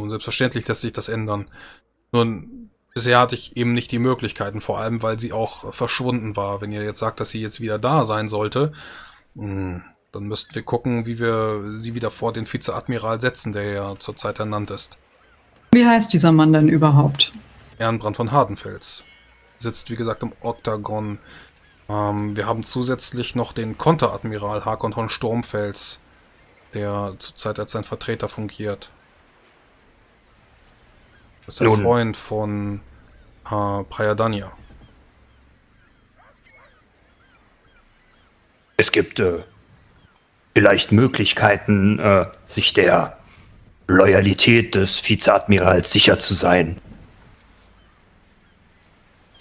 Nun, selbstverständlich lässt sich das ändern. Nun, bisher hatte ich eben nicht die Möglichkeiten, vor allem, weil sie auch verschwunden war. Wenn ihr jetzt sagt, dass sie jetzt wieder da sein sollte, hm, dann müssten wir gucken, wie wir sie wieder vor den Vizeadmiral setzen, der ja zurzeit ernannt ist. Wie heißt dieser Mann denn überhaupt? Ehrenbrand von Hardenfels. Sitzt, wie gesagt, im Oktagon. Ähm, wir haben zusätzlich noch den Konteradmiral Hakon von Sturmfels, der zurzeit als sein Vertreter fungiert. Das ist ein Nun. Freund von äh, Prayadanya. Es gibt äh, vielleicht Möglichkeiten, äh, sich der Loyalität des Vizeadmirals sicher zu sein.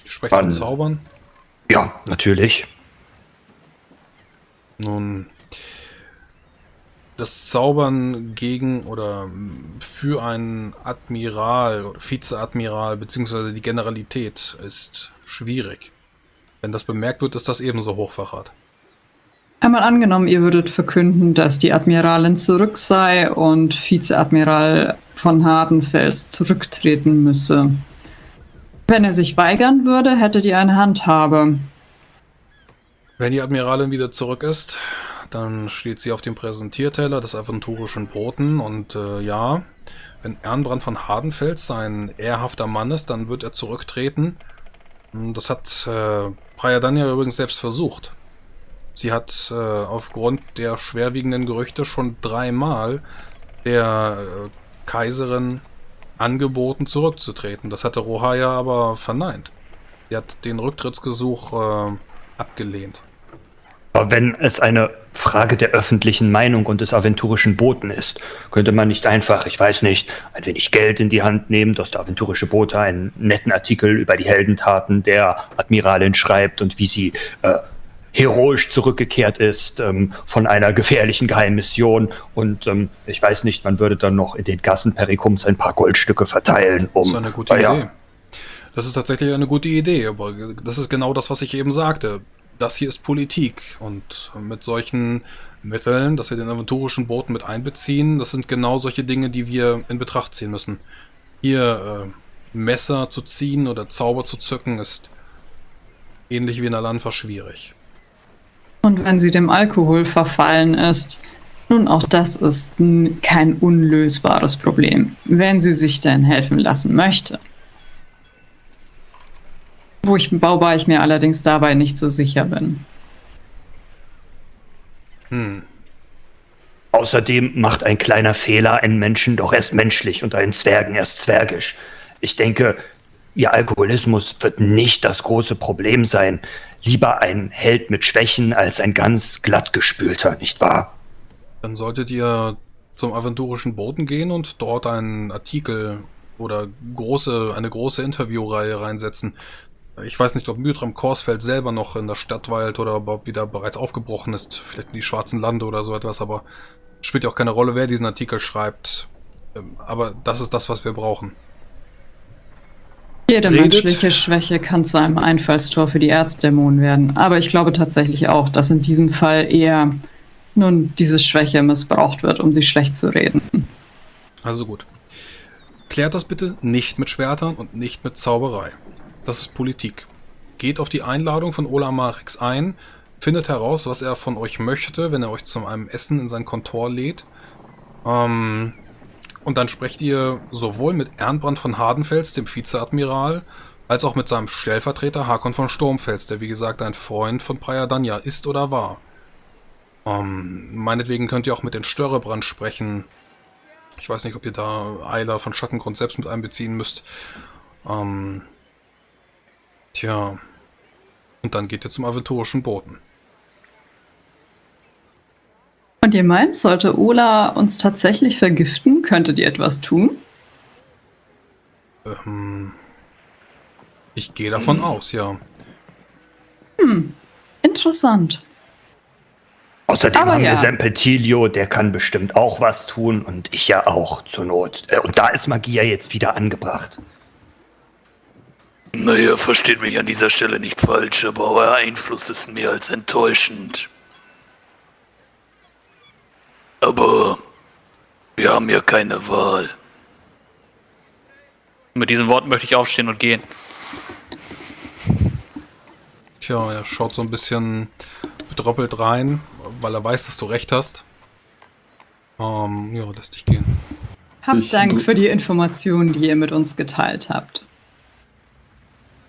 Sprechen von Zaubern? Ja, natürlich. Nun, das Zaubern gegen oder für einen Admiral oder Vizeadmiral beziehungsweise die Generalität ist schwierig. Wenn das bemerkt wird, ist das ebenso Hochverrat. Einmal angenommen, ihr würdet verkünden, dass die Admiralin zurück sei und Vizeadmiral von Hardenfels zurücktreten müsse. Wenn er sich weigern würde, hättet ihr eine Handhabe. Wenn die Admiralin wieder zurück ist, dann steht sie auf dem Präsentierteller des aventurischen Boten und äh, ja, wenn Ernbrand von Hardenfels sein ehrhafter Mann ist, dann wird er zurücktreten. Das hat äh, Prayadanya übrigens selbst versucht. Sie hat äh, aufgrund der schwerwiegenden Gerüchte schon dreimal der äh, Kaiserin angeboten, zurückzutreten. Das hatte Rohaya aber verneint. Sie hat den Rücktrittsgesuch äh, abgelehnt. Aber wenn es eine Frage der öffentlichen Meinung und des aventurischen Boten ist, könnte man nicht einfach, ich weiß nicht, ein wenig Geld in die Hand nehmen, dass der aventurische Bote einen netten Artikel über die Heldentaten der Admiralin schreibt und wie sie äh, heroisch zurückgekehrt ist ähm, von einer gefährlichen Geheimmission. Und ähm, ich weiß nicht, man würde dann noch in den Gassen Perikums ein paar Goldstücke verteilen. Um, das ist eine gute äh, Idee. Das ist tatsächlich eine gute Idee, aber das ist genau das, was ich eben sagte. Das hier ist Politik und mit solchen Mitteln, dass wir den aventurischen Boten mit einbeziehen, das sind genau solche Dinge, die wir in Betracht ziehen müssen. Hier äh, Messer zu ziehen oder Zauber zu zücken ist ähnlich wie in Alanfa schwierig. Und wenn sie dem Alkohol verfallen ist, nun auch das ist kein unlösbares Problem, wenn sie sich denn helfen lassen möchte. Wo ich, wobei ich mir allerdings dabei nicht so sicher bin. Hm. Außerdem macht ein kleiner Fehler einen Menschen doch erst menschlich und einen Zwergen erst zwergisch. Ich denke, ihr Alkoholismus wird nicht das große Problem sein lieber ein Held mit Schwächen als ein ganz glattgespülter, nicht wahr? Dann solltet ihr zum aventurischen Boden gehen und dort einen Artikel oder große, eine große Interviewreihe reinsetzen. Ich weiß nicht, ob Mytram Korsfeld selber noch in der Stadt weilt oder ob wieder bereits aufgebrochen ist. Vielleicht in die Schwarzen Lande oder so etwas, aber spielt ja auch keine Rolle, wer diesen Artikel schreibt. Ähm, aber das ist das, was wir brauchen. Jede redet. menschliche Schwäche kann zu einem Einfallstor für die Erzdämonen werden. Aber ich glaube tatsächlich auch, dass in diesem Fall eher nun diese Schwäche missbraucht wird, um sie schlecht zu reden. Also gut. Klärt das bitte nicht mit Schwertern und nicht mit Zauberei. Das ist Politik. Geht auf die Einladung von Ola Marix ein, findet heraus, was er von euch möchte, wenn er euch zu einem Essen in sein Kontor lädt. Ähm, und dann sprecht ihr sowohl mit Ernbrand von Hardenfels, dem Vizeadmiral, als auch mit seinem Stellvertreter Hakon von Sturmfels, der wie gesagt ein Freund von Prayadanya ist oder war. Ähm, meinetwegen könnt ihr auch mit den Störrebrand sprechen. Ich weiß nicht, ob ihr da Eiler von Schattengrund selbst mit einbeziehen müsst. Ähm, tja. Und dann geht ihr zum aventurischen Boten. Und ihr meint, sollte Ola uns tatsächlich vergiften, könntet ihr etwas tun? Ähm, ich gehe davon hm. aus, ja. Hm, interessant. Außerdem Aber haben ja. wir Sempetilio, der kann bestimmt auch was tun und ich ja auch zur Not. Äh, und da ist Magie ja jetzt wieder angebracht. Naja, versteht mich an dieser Stelle nicht falsch, aber euer Einfluss ist mehr als enttäuschend. Aber wir haben ja keine Wahl. Mit diesen Worten möchte ich aufstehen und gehen. Tja, er schaut so ein bisschen bedröppelt rein, weil er weiß, dass du recht hast. Ähm, ja, lässt dich gehen. Habt Ich Dank für die Informationen, die ihr mit uns geteilt habt.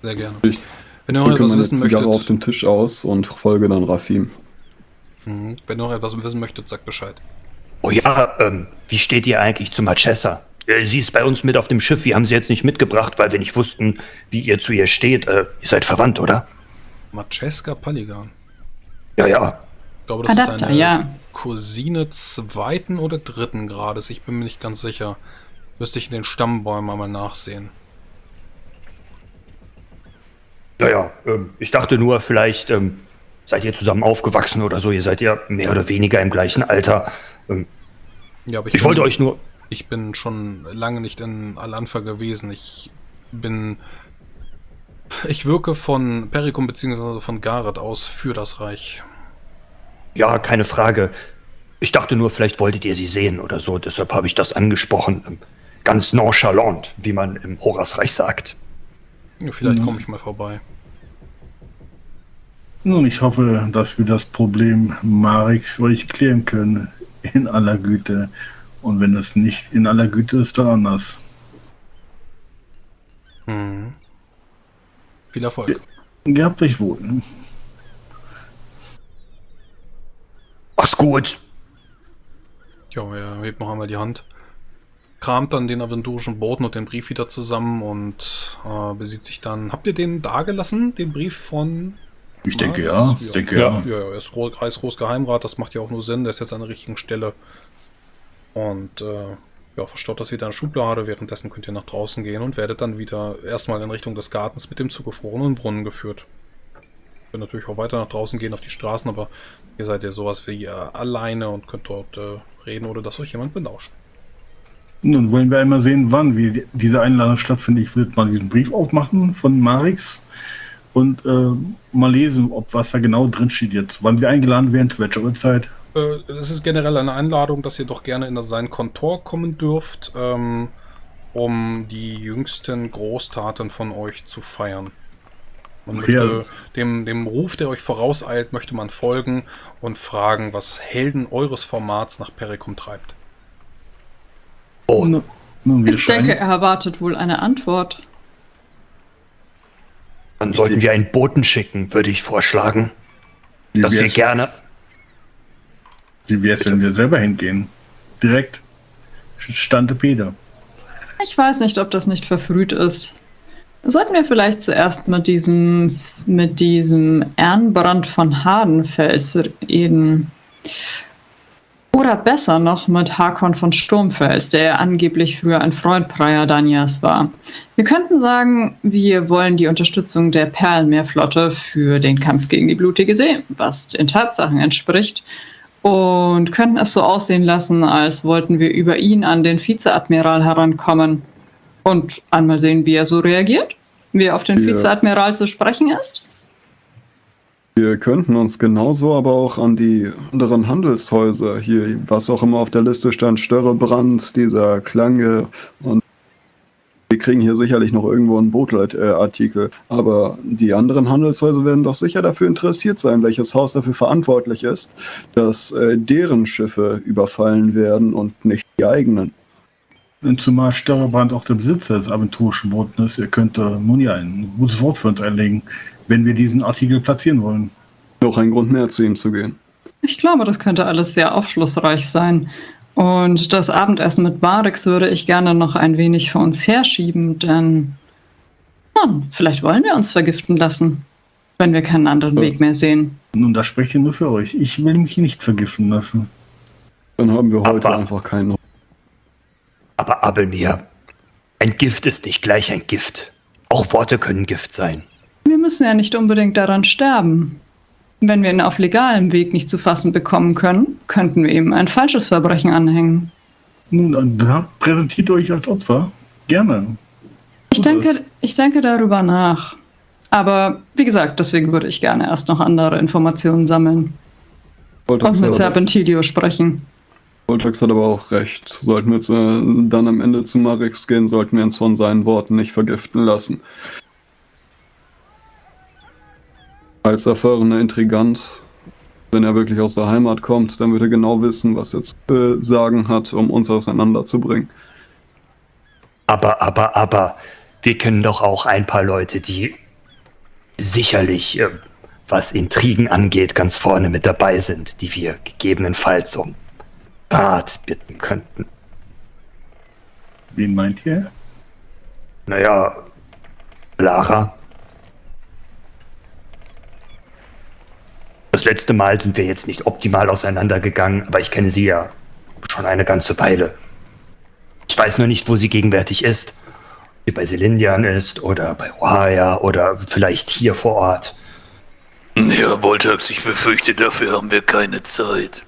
Sehr gerne. Ich Wenn ihr noch etwas wissen Zigarre auf möchtet, den Tisch aus und folge dann Rafim. Mhm. wenn ihr noch etwas wissen möchtet, sagt Bescheid. Oh ja, ähm, wie steht ihr eigentlich zu Marchesa? Äh, Sie ist bei uns mit auf dem Schiff. Wir haben sie jetzt nicht mitgebracht, weil wir nicht wussten, wie ihr zu ihr steht. Äh, ihr seid verwandt, oder? Maceska Paligan. Ja, ja. Ich glaube, das Adapter, ist eine ja. Cousine zweiten oder dritten Grades. Ich bin mir nicht ganz sicher. Müsste ich in den Stammbäumen einmal nachsehen. Ja, ja. Ähm, ich dachte nur, vielleicht ähm, seid ihr zusammen aufgewachsen oder so. Ihr seid ja mehr oder weniger im gleichen Alter. Ähm, Ja, aber ich wollte euch nur. Ich bin schon lange nicht in Al-Anfa gewesen. Ich bin. Ich wirke von Perikum bzw. von Gareth aus für das Reich. Ja, keine Frage. Ich dachte nur, vielleicht wolltet ihr sie sehen oder so. Deshalb habe ich das angesprochen. Ähm, Ganz nonchalant, wie man im Horasreich sagt. Ja, vielleicht Mhm. komme ich mal vorbei. Nun, ich hoffe, dass wir das Problem Marix für euch klären können. In aller Güte. Und wenn es nicht in aller Güte ist, dann anders. Mhm. Viel Erfolg. Gehabt euch wohl. Mach's gut. Ja, er hebt noch einmal die Hand. Kramt dann den aventurischen Boten und den Brief wieder zusammen und äh, besieht sich dann. Habt ihr den da gelassen, den Brief von. Ich denke Ah, ja. das- Ich denke ja. Ja, ja, er ist Gro- Reichsgroßgeheimrat, das macht ja auch nur Sinn, der ist jetzt an der richtigen Stelle. Und äh, ja, verstaut das wieder in der Schublade, währenddessen könnt ihr nach draußen gehen und werdet dann wieder erstmal in Richtung des Gartens mit dem zugefrorenen Brunnen geführt. Könnt natürlich auch weiter nach draußen gehen auf die Straßen, aber ihr seid ja sowas wie äh, alleine und könnt dort äh, reden, ohne dass euch jemand belauscht. Nun wollen wir einmal sehen, wann wir die- diese Einladung stattfindet. Ich würde mal diesen Brief aufmachen von Marix und äh, mal lesen, ob was da genau drin steht jetzt. Wann wir eingeladen werden, zu welcher Uhrzeit. Äh, Es ist generell eine Einladung, dass ihr doch gerne in sein Kontor kommen dürft, ähm, um die jüngsten Großtaten von euch zu feiern. Man Okay, möchte also- dem, dem Ruf, der euch vorauseilt, möchte man folgen und fragen, was Helden eures Formats nach Perikum treibt. Oh, nun, wir Ich denke, er erwartet wohl eine Antwort. dann sollten wir einen Boten schicken, würde ich vorschlagen. wie Dass wir gerne. Wie wäre es, wenn wir selber hingehen? Direkt. Stante Peter. Ich weiß nicht, ob das nicht verfrüht ist. Sollten wir vielleicht zuerst mit diesem, mit diesem Ernbrand von Hardenfels reden? Oder besser noch mit Hakon von Sturmfels, der angeblich früher ein Freund Prayadanias war. Wir könnten sagen, wir wollen die Unterstützung der Perlenmeerflotte für den Kampf gegen die blutige See, was den Tatsachen entspricht, und könnten es so aussehen lassen, als wollten wir über ihn an den Vizeadmiral herankommen und einmal sehen, wie er so reagiert, wie er auf den Ja. Vizeadmiral zu sprechen ist. Wir könnten uns genauso aber auch an die anderen Handelshäuser hier, was auch immer auf der Liste stand, Störrebrand, dieser Klange und wir kriegen hier sicherlich noch irgendwo einen Bootlet-Artikel. Aber die anderen Handelshäuser werden doch sicher dafür interessiert sein, welches Haus dafür verantwortlich ist, dass äh, deren Schiffe überfallen werden und nicht die eigenen. Zumal Störrebrand auch der Besitzer des aventurischen Bootes ist, er könnte nun ja ein gutes Wort für uns einlegen, wenn wir diesen Artikel platzieren wollen. Noch ein Grund mehr, zu ihm zu gehen. Ich glaube, das könnte alles sehr aufschlussreich sein. Und das Abendessen mit Barix würde ich gerne noch ein wenig vor uns herschieben, denn nun, vielleicht wollen wir uns vergiften lassen, wenn wir keinen anderen Ja. Weg mehr sehen. Nun, das spreche ich nur für euch. Ich will mich nicht vergiften lassen. Dann haben wir heute Aber- einfach keinen. Aber Abelmir, ein Gift ist nicht gleich ein Gift. Auch Worte können Gift sein. Wir müssen ja nicht unbedingt daran sterben. Wenn wir ihn auf legalem Weg nicht zu fassen bekommen können, könnten wir ihm ein falsches Verbrechen anhängen. Nun, dann präsentiert euch als Opfer. Gerne. Ich denke, ich denke darüber nach. Aber wie gesagt, deswegen würde ich gerne erst noch andere Informationen sammeln Wollte und mit Serpentilio sprechen. Voltax hat aber auch recht. Sollten wir jetzt, äh, dann am Ende zu Marix gehen, sollten wir uns von seinen Worten nicht vergiften lassen. Als erfahrener Intrigant, wenn er wirklich aus der Heimat kommt, dann wird er genau wissen, was er zu äh, sagen hat, um uns auseinanderzubringen. Aber, aber, aber, wir kennen doch auch ein paar Leute, die sicherlich, äh, was Intrigen angeht, ganz vorne mit dabei sind, die wir gegebenenfalls um Rat bitten könnten. Wen meint ihr? Naja, Lara. Das letzte Mal sind wir jetzt nicht optimal auseinandergegangen, aber ich kenne sie ja schon eine ganze Weile. Ich weiß nur nicht, wo sie gegenwärtig ist. Ob sie bei Selindian ist oder bei Ohaya oder vielleicht hier vor Ort. Ja, Boltax, ich befürchte, dafür haben wir keine Zeit.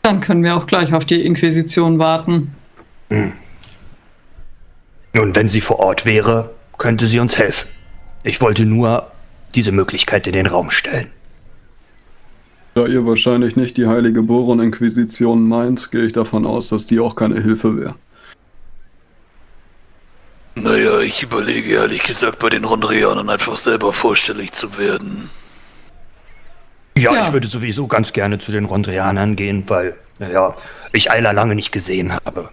Dann können wir auch gleich auf die Inquisition warten. Nun, wenn sie vor Ort wäre, könnte sie uns helfen. Ich wollte nur diese Möglichkeit in den Raum stellen. Da ihr wahrscheinlich nicht die heilige Boron-Inquisition meint, gehe ich davon aus, dass die auch keine Hilfe wäre. Naja, ich überlege ehrlich gesagt bei den Rondrianern einfach selber vorstellig zu werden. Ja, Ja. ich würde sowieso ganz gerne zu den Rondrianern gehen, weil, naja, ich Eiler lange nicht gesehen habe.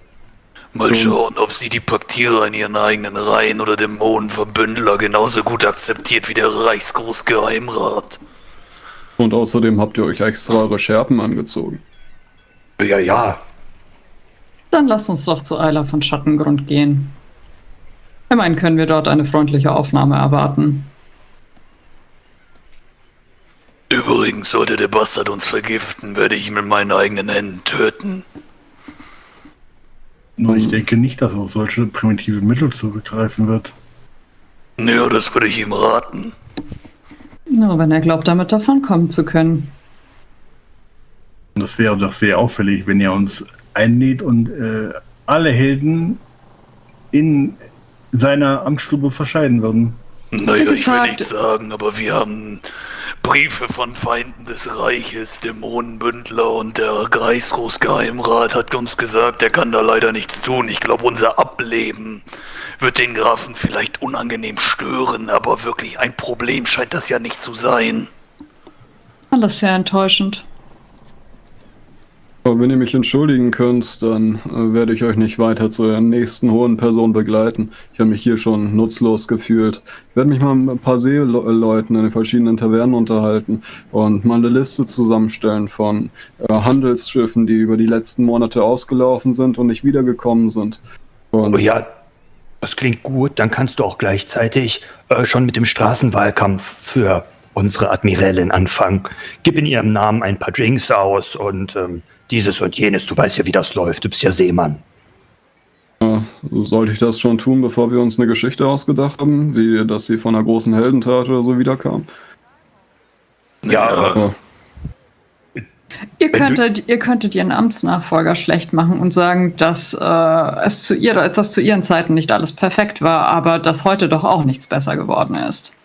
Mal schauen, ob sie die Paktierer in ihren eigenen Reihen oder Dämonenverbündler genauso gut akzeptiert wie der Reichsgroßgeheimrat. Und außerdem habt ihr euch extra eure Schärpen angezogen. Ja, ja, Dann lasst uns doch zu Eiler von Schattengrund gehen. Immerhin können wir dort eine freundliche Aufnahme erwarten. Übrigens, sollte der Bastard uns vergiften, werde ich ihn mit meinen eigenen Händen töten. Nur ich denke nicht, dass er auf solche primitive Mittel zurückgreifen wird. Ja, das würde ich ihm raten. Nur wenn er glaubt, damit davonkommen zu können. Das wäre doch sehr auffällig, wenn er uns einnäht und äh, alle Helden in seiner Amtsstube verscheiden würden. Naja, ich will nichts sagen, aber wir haben Briefe von Feinden des Reiches, Dämonenbündler und der Reichsgroßgeheimrat hat uns gesagt, er kann da leider nichts tun. Ich glaube, unser Ableben wird den Grafen vielleicht unangenehm stören, aber wirklich ein Problem scheint das ja nicht zu sein. Alles sehr enttäuschend. Wenn ihr mich entschuldigen könnt, dann äh, werde ich euch nicht weiter zu der nächsten hohen Person begleiten. Ich habe mich hier schon nutzlos gefühlt. Ich werde mich mal mit ein paar Seeleuten in den verschiedenen Tavernen unterhalten und mal eine Liste zusammenstellen von äh, Handelsschiffen, die über die letzten Monate ausgelaufen sind und nicht wiedergekommen sind. Und Oh ja, das klingt gut. Dann kannst du auch gleichzeitig äh, schon mit dem Straßenwahlkampf für unsere Admirälin anfangen. Gib in ihrem Namen ein paar Drinks aus und ähm, dieses und jenes. Du weißt ja, wie das läuft. Du bist ja Seemann. sollte ich das schon tun, bevor wir uns eine Geschichte ausgedacht haben, wie dass sie von einer großen Heldentat oder so wiederkam? Ja, Aber Ihr könntet, ihr könntet ihren Amtsnachfolger schlecht machen und sagen, dass äh, es zu ihrer, dass zu ihren Zeiten nicht alles perfekt war, aber dass heute doch auch nichts besser geworden ist.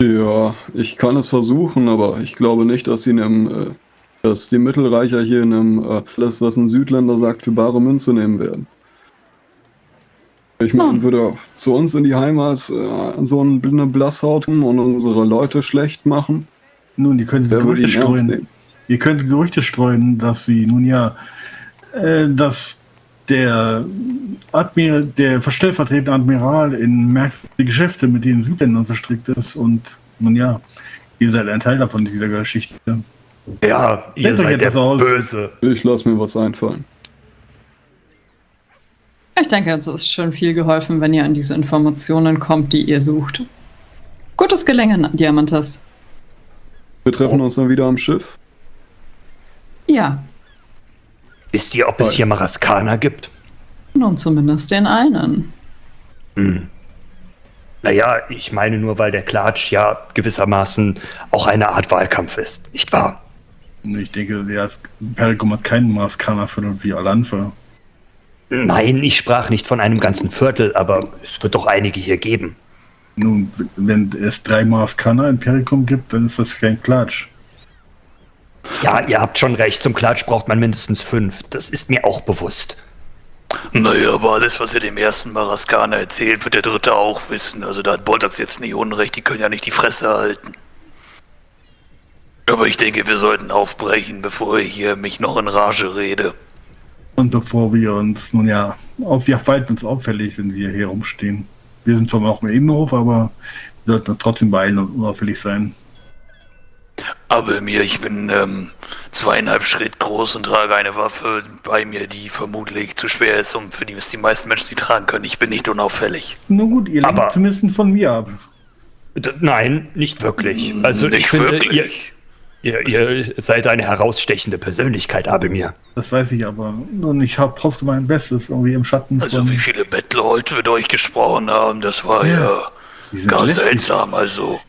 Ja, ich kann es versuchen, aber ich glaube nicht, dass sie in einem, äh, dass die Mittelreicher hier in einem, äh, alles, was ein Südländer sagt, für bare Münze nehmen werden. Ich meine, Hm. würde auch zu uns in die Heimat äh, so eine blinde Blasshaut und unsere Leute schlecht machen. Nun, Wer würde Gerüchte streuen. Ihr könntet Gerüchte streuen, dass sie nun ja, äh, dass der Admiral, der stellvertretende Admiral in merkwürdige Geschäfte mit den Südländern verstrickt ist und nun ja, ihr seid ein Teil davon dieser Geschichte. Ja, ihr seid der. Böse. Ich lasse mir was einfallen. Ich denke, es ist schon viel geholfen, wenn ihr an diese Informationen kommt, die ihr sucht. Gutes Gelingen, Diamantas. Wir treffen uns dann wieder am Schiff. Ja, Wisst ihr, ob es hier Maraskaner gibt? nun zumindest den einen. Hm. Naja, ich meine nur, weil der Klatsch ja gewissermaßen auch eine Art Wahlkampf ist, nicht wahr? Ich denke, der Perikum hat keinen Maßkanner für wie Alanfa. Nein, ich sprach nicht von einem ganzen Viertel, aber es wird doch einige hier geben. Nun, wenn es drei Maßkanner in Perikum gibt, dann ist das kein Klatsch. Ja, ihr habt schon recht. Zum Klatsch braucht man mindestens fünf. Das ist mir auch bewusst. Naja, aber alles, was ihr dem ersten Maraskaner erzählt, wird der dritte auch wissen. Also da hat Boltax jetzt nicht unrecht, die können ja nicht die Fresse halten. Aber ich denke, wir sollten aufbrechen, bevor ich hier mich noch in Rage rede. Und bevor wir uns, nun ja, auf, wir verhalten uns auffällig, wenn wir hier rumstehen. Wir sind zwar noch im Innenhof, aber wir sollten uns trotzdem beeilen und unauffällig sein. Aber mir, ich bin ähm, zweieinhalb Schritt groß und trage eine Waffe bei mir, die vermutlich zu schwer ist, um für die es die meisten Menschen die tragen können. Ich bin nicht unauffällig. Nur gut, ihr lenkt zumindest von mir ab. Nein, nicht wirklich. Also ich nicht finde, wirklich. ihr, ihr, ihr seid eine herausstechende Persönlichkeit, Abelmir. Das weiß ich aber. Und ich hab, hoffe mein Bestes, irgendwie im Schatten Also von... wie viele Bettler heute mit euch gesprochen haben, das war ja, sind gar lästig. seltsam. Also,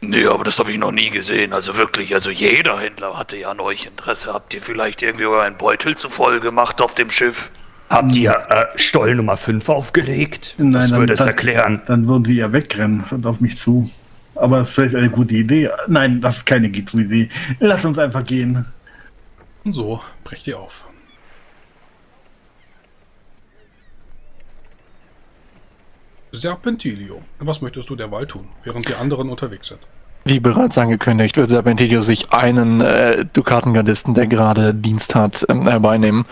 nee, aber das habe ich noch nie gesehen. Also wirklich, also jeder Händler hatte ja an euch Interesse. Habt ihr vielleicht irgendwie euren Beutel zu voll gemacht auf dem Schiff? Habt ihr äh, Stoll Nummer 5 aufgelegt? Nein, das würde es erklären. Dann würden sie ja wegrennen und auf mich zu. Aber das ist vielleicht eine gute Idee. Nein, das ist keine gute Idee. Lass uns einfach gehen. Und so brecht ihr auf. Serpentilio, was möchtest du derweil tun, während die anderen unterwegs sind? Wie bereits angekündigt, wird Serpentilio sich einen äh, Dukatengardisten, der gerade Dienst hat, ähm, herbeinehmen.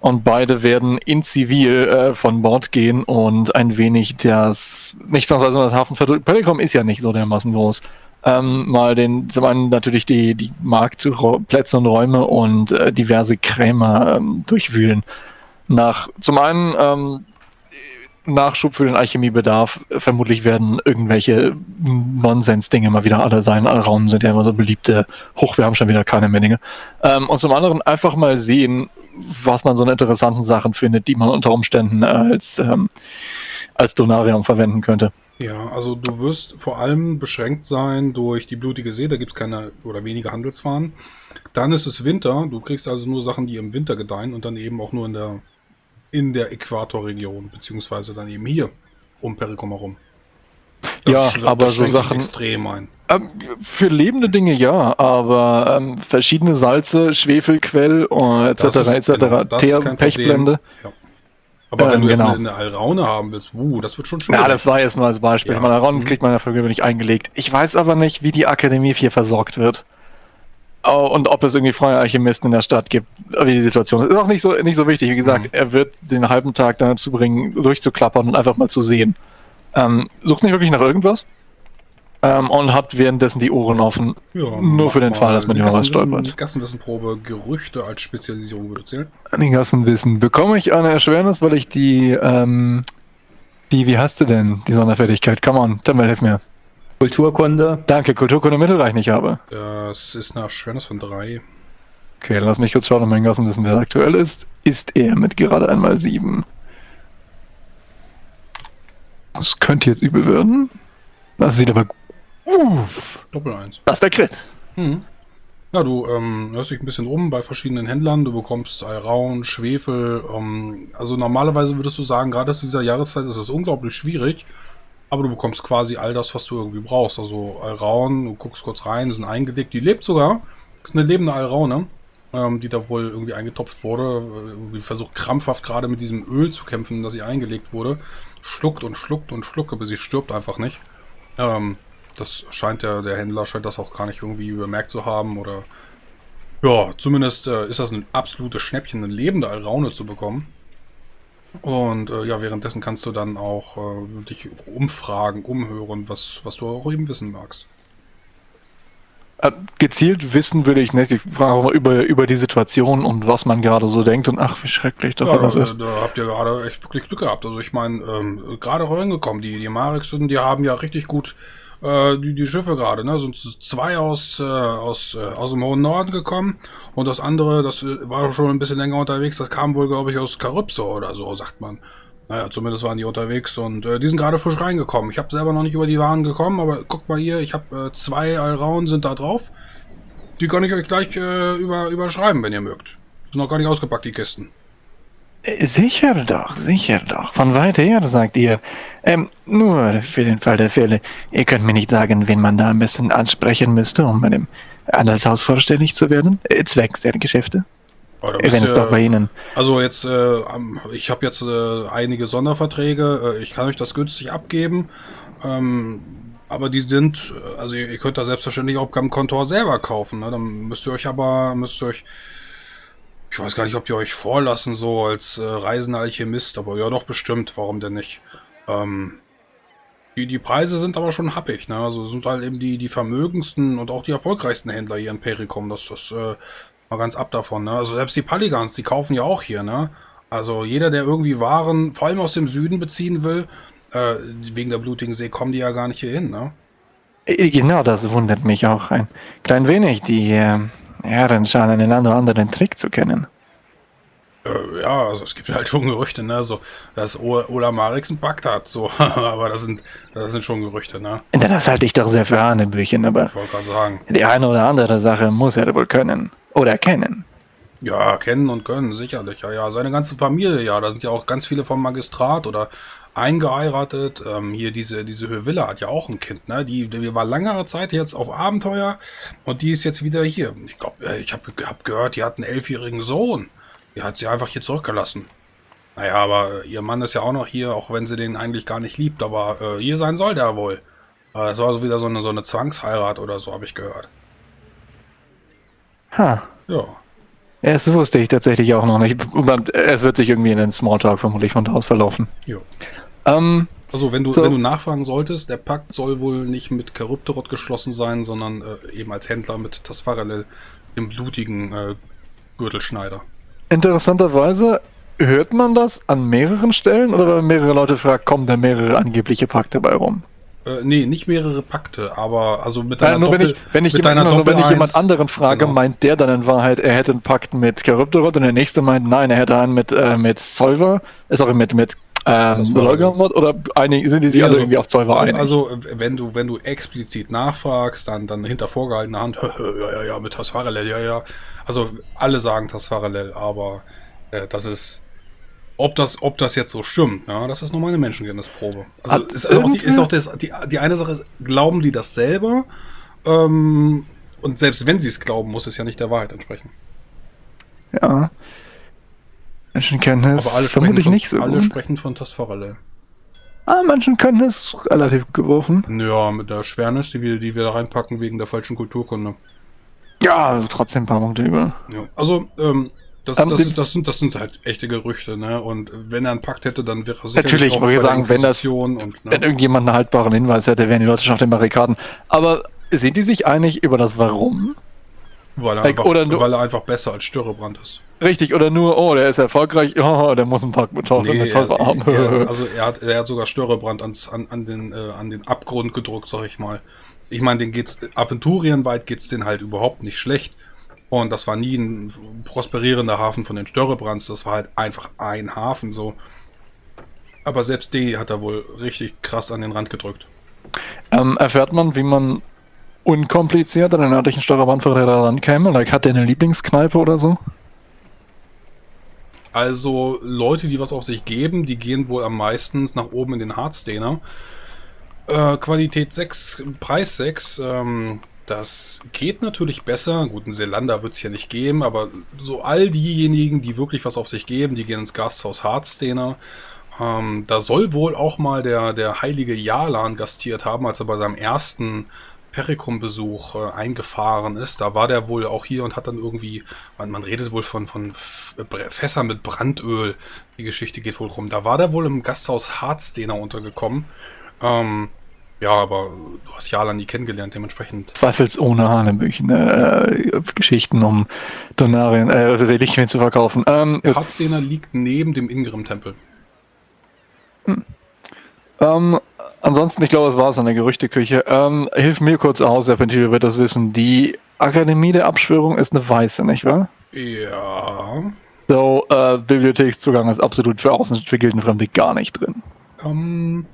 Und beide werden in Zivil äh, von Bord gehen und ein wenig das, nicht sonst also das Hafenviertel, Pellegrom ist ja nicht so dermaßen groß, ähm, mal den, zum einen natürlich die, die Marktplätze und Räume und äh, diverse Krämer ähm, durchwühlen. Nach, zum einen ähm, Nachschub für den Alchemiebedarf. Vermutlich werden irgendwelche Nonsens-Dinge mal wieder alle sein. Raum sind ja immer so beliebte. Hoch, wir haben schon wieder keine mehr Dinge. Ähm, und zum anderen einfach mal sehen, was man so an interessanten Sachen findet, die man unter Umständen als, ähm, als Donarium verwenden könnte. Ja, also du wirst vor allem beschränkt sein durch die blutige See, da gibt's keine oder wenige Handelsfahren. Dann ist es Winter, du kriegst also nur Sachen, die im Winter gedeihen und dann eben auch nur in der, in der Äquatorregion, beziehungsweise dann eben hier um Perikum herum. Ja, sch- aber so Sachen- extrem ein. Ähm, für lebende Dinge ja, aber ähm, verschiedene Salze, Schwefelquell äh, etc. Das etc. genau, das Teer, Pechblende. Ja. Aber wenn Ähm, du jetzt genau. eine, eine Alraune haben willst, uh, das wird schon schwierig. Ja, das war jetzt nur als Beispiel. Ja. Mararon Mhm. kriegt man ja für nicht eingelegt. Ich weiß aber nicht, wie die Akademie 4 versorgt wird. Oh, und ob es irgendwie freie Alchemisten in der Stadt gibt. Wie die Situation ist. Ist auch nicht so, nicht so wichtig. Wie gesagt, Mhm. er wird den halben Tag dazu bringen, durchzuklappern und einfach mal zu sehen. Ähm, sucht nicht wirklich nach irgendwas. Ähm, und hat währenddessen die Ohren offen. Ja, Nur für den Fall, dass man über was Gassenwissen- stolpert. Gassenwissenprobe, Gerüchte als Spezialisierung würde zählen. An den Gassenwissen. Bekomme ich eine Erschwernis, weil ich die, ähm, die, wie hast du denn, die Sonderfertigkeit? Come on, dann hilf mir. Kulturkunde. Danke, Kulturkunde Mittelreich nicht habe. Das ist eine Schwernis von drei. Okay, dann lass mich kurz schauen, ob mein Gassenwissen wer aktuell ist. Ist er mit gerade einmal sieben. Das könnte jetzt übel werden. Das sieht aber. Uff, Doppel eins. das ist der Crit. Mhm. Ja, du ähm, hörst dich ein bisschen um bei verschiedenen Händlern. Du bekommst Alraun, Schwefel. Ähm, also normalerweise würdest du sagen, gerade zu dieser Jahreszeit ist es unglaublich schwierig. Aber du bekommst quasi all das, was du irgendwie brauchst. Also Alraun, du guckst kurz rein, sind eingelegt. Die lebt sogar. ist eine lebende Alraune, ähm, die da wohl irgendwie eingetopft wurde. Äh, Irgendwie versucht krampfhaft gerade mit diesem Öl zu kämpfen, das sie eingelegt wurde. Schluckt und schluckt und schluckt, aber sie stirbt einfach nicht. Ähm, das scheint der, der Händler scheint das auch gar nicht irgendwie bemerkt zu haben oder ja, zumindest äh, ist das ein absolutes Schnäppchen, eine lebende Alraune zu bekommen. Und äh, ja, währenddessen kannst du dann auch äh, dich umfragen, umhören, was, was du auch eben wissen magst. Äh, gezielt wissen will ich nicht. Ich frage mal über, über die Situation und was man gerade so denkt und ach, wie schrecklich doch Ja, da, ist. da habt ihr gerade echt wirklich Glück gehabt. Also ich meine, ähm, gerade reingekommen, die, die Marixen, die haben ja richtig gut äh, die, die Schiffe gerade, ne? Sind zwei aus, äh, aus, äh, aus dem hohen Norden gekommen und das andere, das äh, war schon ein bisschen länger unterwegs, das kam wohl, glaube ich, aus Karypso oder so, sagt man. Naja, zumindest waren die unterwegs und äh, die sind gerade frisch reingekommen. Ich habe selber noch nicht über die Waren gekommen, aber guckt mal hier, ich habe äh, zwei Alraun sind da drauf. Die kann ich euch gleich äh, über, überschreiben, wenn ihr mögt. Sind noch gar nicht ausgepackt, die Kisten. Äh, Sicher doch, sicher doch. Von weit her, sagt ihr. Ähm, nur für den Fall der Fälle. Ihr könnt mir nicht sagen, wen man da am besten ansprechen müsste, um bei dem Handelshaus vorstellig zu werden? Äh, zwecks der Geschäfte? Da Wenn es doch bei Ihnen. Also jetzt, äh, ich habe jetzt äh, einige Sonderverträge. Äh, ich kann euch das günstig abgeben. Ähm, aber die sind, äh, also ihr, ihr könnt da selbstverständlich auch am Kontor selber kaufen. Ne? Dann müsst ihr euch aber, müsst ihr euch, ich weiß gar nicht, ob ihr euch vorlassen so als äh, reisender Alchemist, aber ja doch bestimmt. Warum denn nicht? Ähm, die, die Preise sind aber schon happig. Ne? Also sind halt eben die, die vermögendsten und auch die erfolgreichsten Händler hier in Perikum. Das ist äh, mal ganz ab davon. Ne? Also selbst die Paligans, die kaufen ja auch hier. Ne? Also jeder, der irgendwie Waren, vor allem aus dem Süden beziehen will, äh, wegen der blutigen See, kommen die ja gar nicht hier hin. Ne? Genau, das wundert mich auch ein klein wenig. Die äh, Herren scheinen einen anderen Trick zu kennen. Äh, ja, also es gibt halt schon Gerüchte, ne? So, dass Ola Marix einen Pakt hat, so. aber das sind, das sind schon Gerüchte, ne? Das halte ich doch sehr für Hanebüchen, aber Ich wollte gerade sagen. die eine oder andere Sache muss er wohl können. Oder kennen. Ja, kennen und können, sicherlich. Ja, ja, seine ganze Familie, ja. Da sind ja auch ganz viele vom Magistrat oder eingeheiratet. Ähm, hier diese, diese Höhevilla hat ja auch ein Kind, ne? Die, die war langere Zeit jetzt auf Abenteuer und die ist jetzt wieder hier. Ich glaube, ich habe hab gehört, die hat einen elfjährigen Sohn. Die hat sie einfach hier zurückgelassen. Naja, aber äh, ihr Mann ist ja auch noch hier, auch wenn sie den eigentlich gar nicht liebt. Aber äh, hier sein soll der wohl. Äh, das war so wieder so eine, so eine Zwangsheirat oder so, habe ich gehört. Ha. Ja. Das wusste ich tatsächlich auch noch nicht. Es wird sich irgendwie in den Smalltalk vermutlich von da aus verlaufen. Jo. Ähm, Also wenn du, So. wenn du nachfragen solltest, der Pakt soll wohl nicht mit Charybdorot geschlossen sein, sondern äh, eben als Händler mit Tasfarelel, dem blutigen äh, Gürtelschneider. interessanterweise hört man das an mehreren Stellen oder wenn mehrere Leute fragen, kommen da mehrere angebliche Pakte bei rum? Äh, nee, nicht mehrere Pakte, aber also mit deiner Nein, nur wenn ich, wenn ich, mit jemand, deiner nur wenn ich jemand anderen frage, Genau. meint der dann in Wahrheit, er hätte einen Pakt mit Charybdorot und der nächste meint, nein, er hätte einen mit, äh, mit Solver, äh, sorry, mit, mit ähm, oder einig, sind die sich Nee, alle also- irgendwie auf Solver einig? Also, wenn du, wenn du explizit nachfragst, dann, dann hinter vorgehaltener Hand, ja, ja, ja, mit Tasfarelel, ja, ja. Also, alle sagen Tasfarelel, aber äh, das ist, ob das, ob das jetzt so stimmt, ja, das ist nochmal eine Menschenkenntnisprobe. Also, Hat ist auch, die, ist auch das, die, die eine Sache ist, glauben die das selber? Ähm, und selbst wenn sie es glauben, muss es ja nicht der Wahrheit entsprechen. ja. Menschenkenntnis Aber alle sprechen, vermutlich von, nicht so alle sprechen von Tasfarelel. Ah, Menschenkenntnis relativ geworfen. Ja, mit der Schwernis, die wir, die wir da reinpacken wegen der falschen Kulturkunde. Ja, trotzdem ein paar Punkte über. Ja, also, ähm, das, Ähm, das, das, sind, das sind halt echte Gerüchte, ne? Und wenn er einen Pakt hätte, dann wäre er sicherlich Natürlich, auch ich sagen, wenn das- und, Wenn ne? irgendjemand einen haltbaren Hinweis hätte, wären die Leute schon auf den Barrikaden. Aber sind die sich einig über das Warum? weil, er einfach, oder nur- weil er einfach besser als Störrebrand ist. Richtig, oder nur, oh, der ist erfolgreich, oh, der muss einen Pakt mit Nee, er, haben. er, also er hat, er hat sogar Störrebrand ans, an, an, den, äh, an den Abgrund gedruckt, sag ich mal. Ich meine, den geht's, aventurienweit geht's den halt überhaupt nicht schlecht. Und das war nie ein prosperierender Hafen von den Störrebrands, das war halt einfach ein Hafen so. Aber selbst die hat er wohl richtig krass an den Rand gedrückt. ähm, erfährt man, wie man unkompliziert an den örtlichen Steuerbandvertreter rankäme? Like, hat der eine Lieblingskneipe oder so? Also Leute, die was auf sich geben, die gehen wohl am meisten nach oben in den Hardstainer. Äh, Qualität 6, Preis 6, ähm, das geht natürlich besser. Gut, einen Selander wird es hier nicht geben, aber so all diejenigen, die wirklich was auf sich geben, die gehen ins Gasthaus Hardstainer. Ähm, da soll wohl auch mal der, der heilige Jalan gastiert haben, als er bei seinem ersten Perikum-Besuch äh, eingefahren ist. Da war der wohl auch hier und hat dann irgendwie, man, man redet wohl von, von Fässern mit Brandöl. Die Geschichte geht wohl rum. Da war der wohl im Gasthaus Hardsteiner untergekommen. Ähm, ja, aber du hast Jalan nie kennengelernt, dementsprechend. Zweifelsohne Hanebüchen, äh, Geschichten, um Donarien, äh, Reliquien zu verkaufen. Ähm, Der Hardsteiner liegt neben dem Ingrim-Tempel. Ähm, ansonsten, ich glaube, es war es an der Gerüchteküche. Ähm, hilf mir kurz aus, Serpentino wird das wissen. Die Akademie der Abschwörung ist eine weiße, nicht wahr? Ja. So, äh, Bibliothekszugang ist absolut für Außen, für Gildenfremde gar nicht drin. Ähm,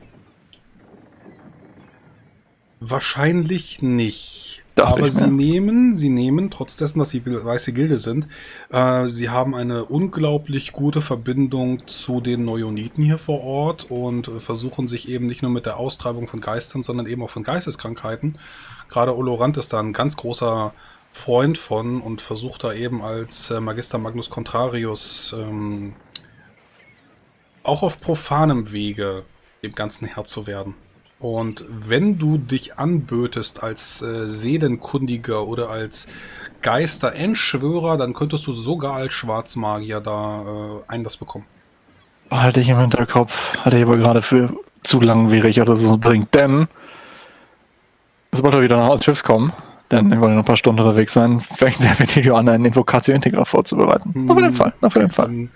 wahrscheinlich nicht. Dachte Aber sie nehmen, sie nehmen, trotz dessen, dass sie weiße Gilde sind, äh, sie haben eine unglaublich gute Verbindung zu den Neoniten hier vor Ort und versuchen sich eben nicht nur mit der Austreibung von Geistern, sondern eben auch von Geisteskrankheiten. Gerade Olorant ist da ein ganz großer Freund von und versucht da eben als äh, Magister Magnus Contrarius ähm, auch auf profanem Wege dem Ganzen Herr zu werden. Und wenn du dich anbötest als äh, Seelenkundiger oder als Geister-Endschwörer, dann könntest du sogar als Schwarzmagier da äh, Einlass bekommen. Behalte ich im Hinterkopf, hatte ich aber gerade für zu langwierig, dass es uns bringt. Denn, sobald wir wieder nach Austrips kommen, denn wir wollen noch ein paar Stunden unterwegs sein, fängt der Video an, einen Invocatio Integra vorzubereiten. Hm. Nur für den Fall, nur für den Fall. Dann,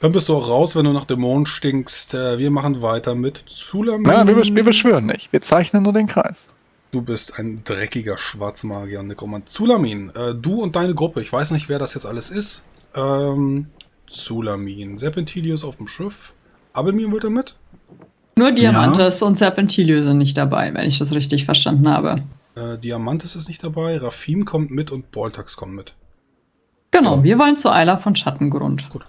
dann bist du auch raus, wenn du nach Dämonen stinkst. Äh, wir machen weiter mit Zulamin. Na, wir, wir beschwören nicht, wir zeichnen nur den Kreis. Du bist ein dreckiger Schwarzmagier, Nekromant. Zulamin, äh, du und deine Gruppe, ich weiß nicht, wer das jetzt alles ist. Ähm, Zulamin, Serpentilius auf dem Schiff. Abelmir wird er mit? Nur Diamantes und Serpentilio sind nicht dabei, wenn ich das richtig verstanden habe. Äh, Diamantes ist nicht dabei, Rafim kommt mit und Boltax kommt mit. Genau, wir wollen zu Eiler von Schattengrund. Gut.